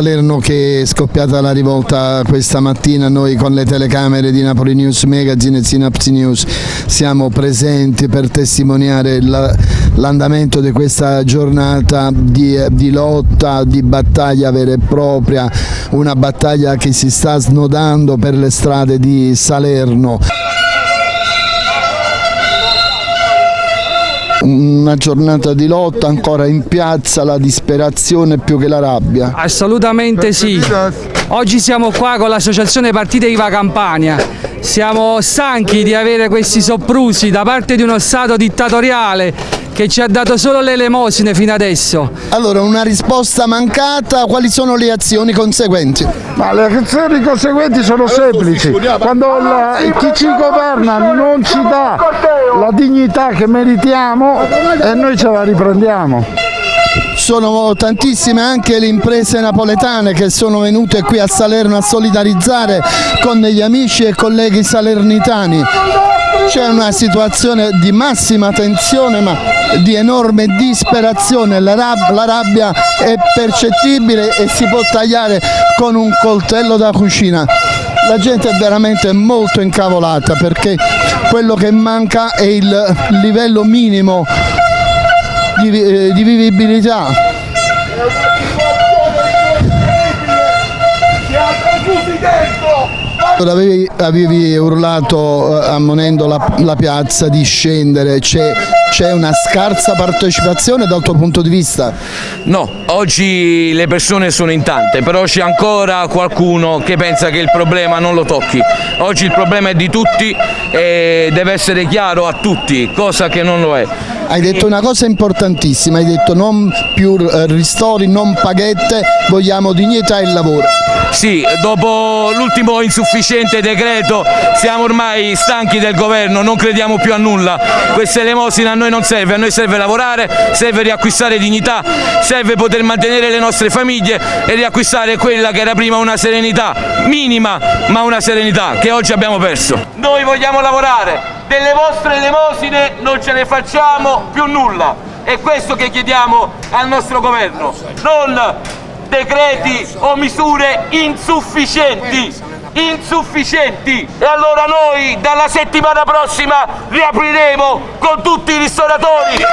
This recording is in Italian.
Salerno che è scoppiata la rivolta questa mattina, noi con le telecamere di Napoli News Magazine e Synapsi News siamo presenti per testimoniare l'andamento di questa giornata di, di, lotta, di battaglia vera e propria, una battaglia che si sta snodando per le strade di Salerno. una giornata di lotta ancora in piazza, la disperazione più che la rabbia? Assolutamente sì. Oggi siamo qua con l'associazione Partite Iva Campania. Siamo stanchi di avere questi soprusi da parte di uno Stato dittatoriale che ci ha dato solo le elemosine fino adesso. Allora, una risposta mancata, quali sono le azioni conseguenti? Ma le azioni conseguenti sono semplici, quando la, chi ci governa non ci dà la dignità che meritiamo e noi ce la riprendiamo. Sono tantissime anche le imprese napoletane che sono venute qui a Salerno a solidarizzare con gli amici e colleghi salernitani c'è una situazione di massima tensione ma di enorme disperazione, la, rab la rabbia è percettibile e si può tagliare con un coltello da cucina. La gente è veramente molto incavolata perché quello che manca è il livello minimo di, eh, di vivibilità Avevi, avevi urlato eh, ammonendo la, la, piazza di scendere, c'è una scarsa partecipazione dal tuo punto di vista? No, oggi le persone sono in tante, però c'è ancora qualcuno che pensa che il problema non lo tocchi. Oggi il problema è di tutti e deve essere chiaro a tutti, cosa che non lo è. Hai detto una cosa importantissima, hai detto non più eh, ristori, non paghette, vogliamo dignità e lavoro. Sì, dopo l'ultimo insufficiente decreto siamo ormai stanchi del governo, non crediamo più a nulla, questa elemosina a noi non serve, a noi serve lavorare, serve riacquistare dignità, serve poter mantenere le nostre famiglie e riacquistare quella che era prima una serenità, minima ma una serenità che oggi abbiamo perso. Noi vogliamo lavorare, delle vostre elemosine non ce ne facciamo più nulla. È questo che chiediamo al nostro governo, non decreti o misure insufficienti insufficienti. E allora noi dalla settimana prossima riapriremo con tutti i ristoratori